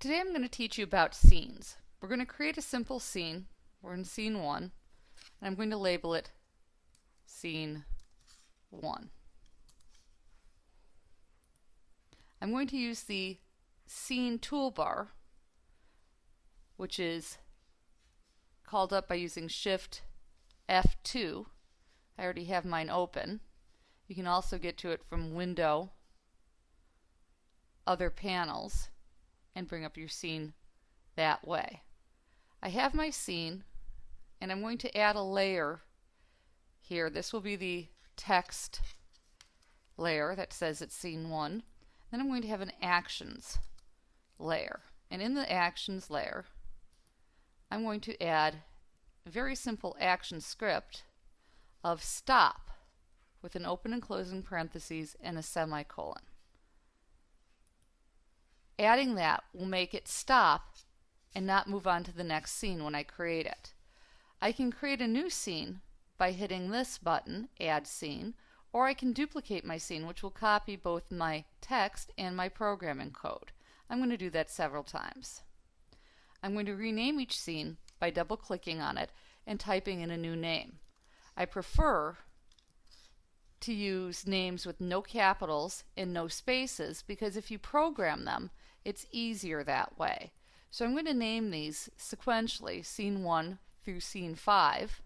Today I'm going to teach you about scenes. We're going to create a simple scene. We're in scene 1 and I'm going to label it scene 1. I'm going to use the scene toolbar which is called up by using shift F2. I already have mine open. You can also get to it from window other panels and bring up your scene that way. I have my scene and I'm going to add a layer here. This will be the text layer that says it's scene 1. Then I'm going to have an actions layer. And in the actions layer, I'm going to add a very simple action script of stop with an open and closing parentheses and a semicolon. Adding that will make it stop and not move on to the next scene when I create it. I can create a new scene by hitting this button, Add Scene, or I can duplicate my scene which will copy both my text and my programming code. I'm going to do that several times. I'm going to rename each scene by double clicking on it and typing in a new name. I prefer to use names with no capitals and no spaces because if you program them it's easier that way. So I'm going to name these sequentially, scene 1 through scene 5,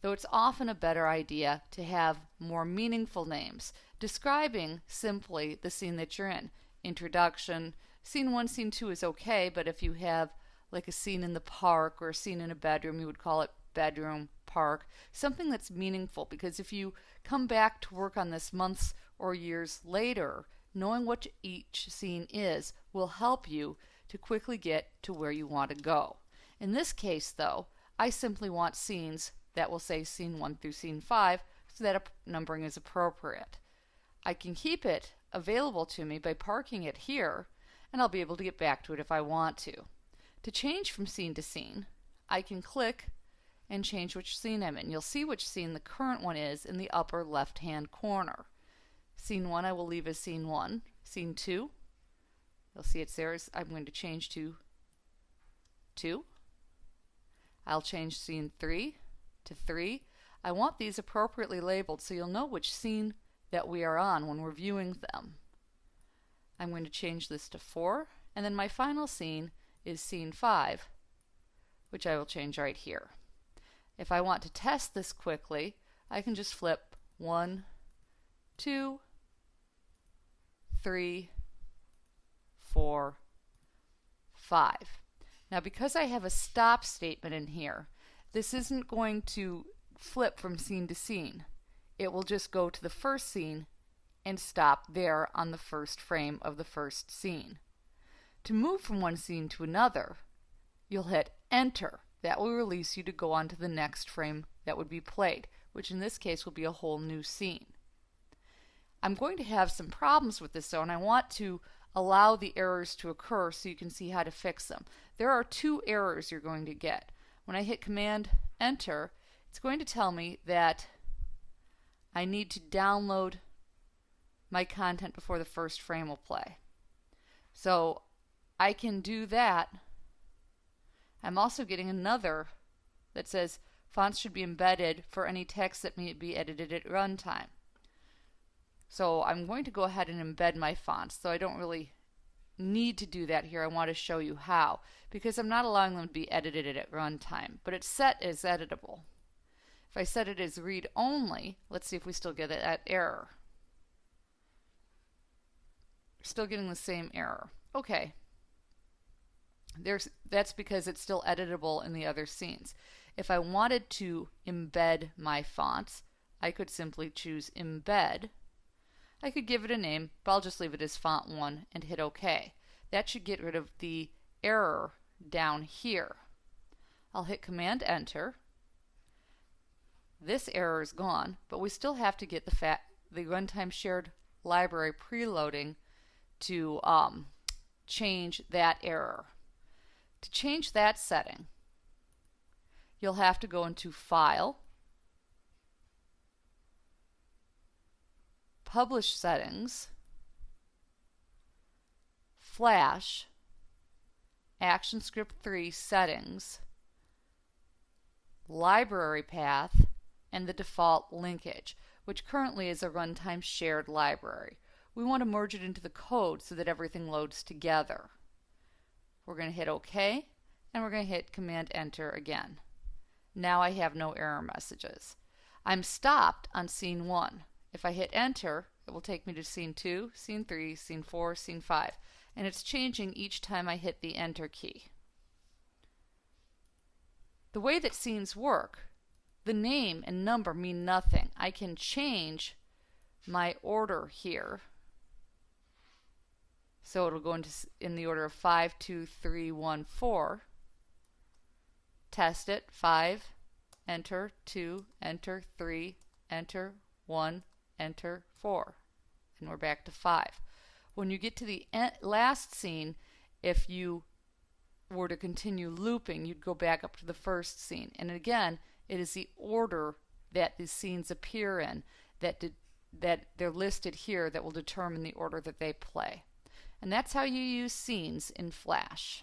though it's often a better idea to have more meaningful names, describing simply the scene that you're in. Introduction, scene 1, scene 2 is okay, but if you have like a scene in the park or a scene in a bedroom, you would call it bedroom, park, something that's meaningful because if you come back to work on this months or years later, knowing what each scene is will help you to quickly get to where you want to go. In this case, though, I simply want scenes that will say scene 1 through scene 5 so that a numbering is appropriate. I can keep it available to me by parking it here and I'll be able to get back to it if I want to. To change from scene to scene, I can click and change which scene I'm in. You'll see which scene the current one is in the upper left hand corner. Scene 1 I will leave as scene 1. Scene 2, you'll see it's there. I'm going to change to 2. I'll change scene 3 to 3. I want these appropriately labeled so you'll know which scene that we are on when we're viewing them. I'm going to change this to 4 and then my final scene is scene 5 which I will change right here. If I want to test this quickly I can just flip 1, 2, three, four, five. Now because I have a stop statement in here, this isn't going to flip from scene to scene. It will just go to the first scene and stop there on the first frame of the first scene. To move from one scene to another, you'll hit enter. That will release you to go on to the next frame that would be played, which in this case will be a whole new scene. I'm going to have some problems with this though, and I want to allow the errors to occur so you can see how to fix them. There are two errors you're going to get. When I hit Command Enter, it's going to tell me that I need to download my content before the first frame will play. So I can do that. I'm also getting another that says fonts should be embedded for any text that may be edited at runtime. So I'm going to go ahead and embed my fonts, so I don't really need to do that here. I want to show you how, because I'm not allowing them to be edited at runtime, but it's set as editable. If I set it as read only, let's see if we still get that error. Still getting the same error. Okay. There's, that's because it's still editable in the other scenes. If I wanted to embed my fonts, I could simply choose embed I could give it a name, but I'll just leave it as font 1 and hit OK. That should get rid of the error down here. I'll hit Command Enter. This error is gone, but we still have to get the, the runtime shared library preloading to um, change that error. To change that setting, you'll have to go into File, Publish Settings, Flash, ActionScript 3 settings, library path, and the default linkage, which currently is a runtime shared library. We want to merge it into the code so that everything loads together. We're going to hit OK, and we're going to hit Command Enter again. Now I have no error messages. I'm stopped on scene 1. If I hit Enter, it will take me to scene 2, scene 3, scene 4, scene 5, and it's changing each time I hit the Enter key. The way that scenes work, the name and number mean nothing. I can change my order here. So it'll go into in the order of 5, 2, 3, 1, 4. Test it. 5, enter, 2, enter, 3, enter, 1, enter, 4. And we're back to 5. When you get to the last scene, if you were to continue looping, you'd go back up to the first scene. And again, it is the order that the scenes appear in that that they're listed here that will determine the order that they play. And that's how you use scenes in Flash.